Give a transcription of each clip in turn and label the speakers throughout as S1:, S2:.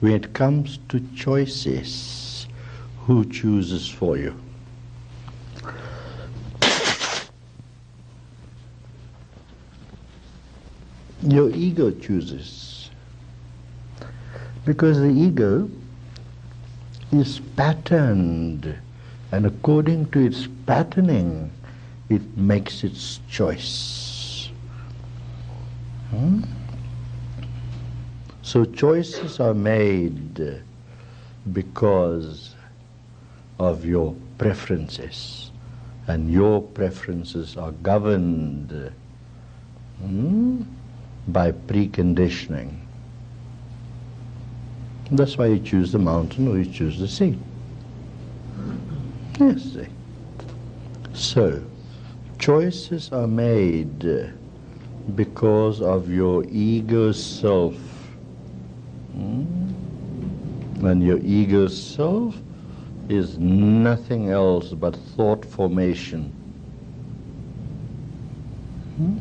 S1: when it comes to choices, who chooses for you? Your ego chooses. Because the ego is patterned, and according to its patterning, it makes its choice. Hmm? So choices are made because of your preferences, and your preferences are governed hmm, by preconditioning. That's why you choose the mountain or you choose the sea. Yes, see. So, choices are made because of your ego self. Hmm? And your ego self is nothing else but thought formation. Hmm?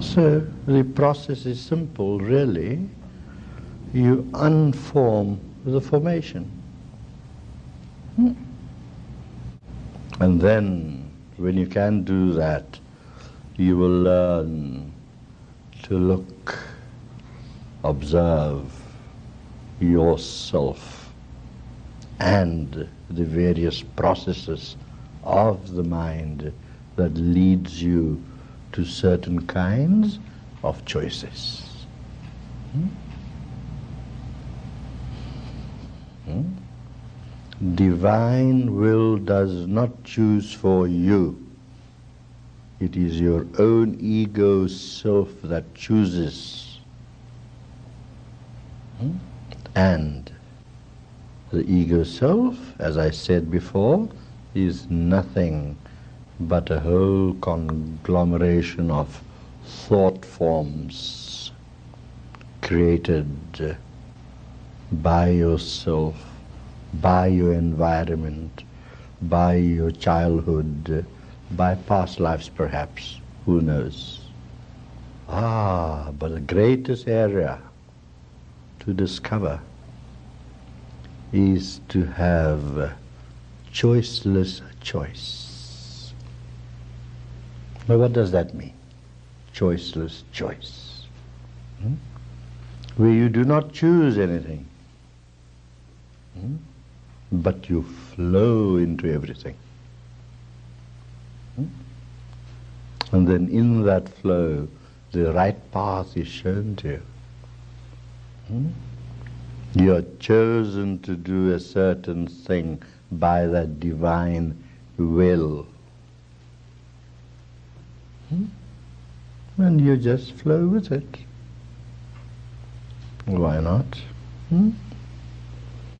S1: So the process is simple, really. You unform the formation. Hmm? And then, when you can do that, you will learn to look, observe yourself and the various processes of the mind that leads you to certain kinds of choices. Hmm? Hmm? Divine will does not choose for you. It is your own ego self that chooses. And the ego self, as I said before, is nothing but a whole conglomeration of thought forms created by yourself, by your environment, by your childhood, by past lives perhaps, who knows. Ah, but the greatest area to discover is to have choiceless choice. Now what does that mean? Choiceless choice. Hmm? Where you do not choose anything. Hmm? But you flow into everything. Hmm? And then in that flow, the right path is shown to you. Hmm? You are chosen to do a certain thing by that divine will. Hmm? And you just flow with it. Why not? Hmm?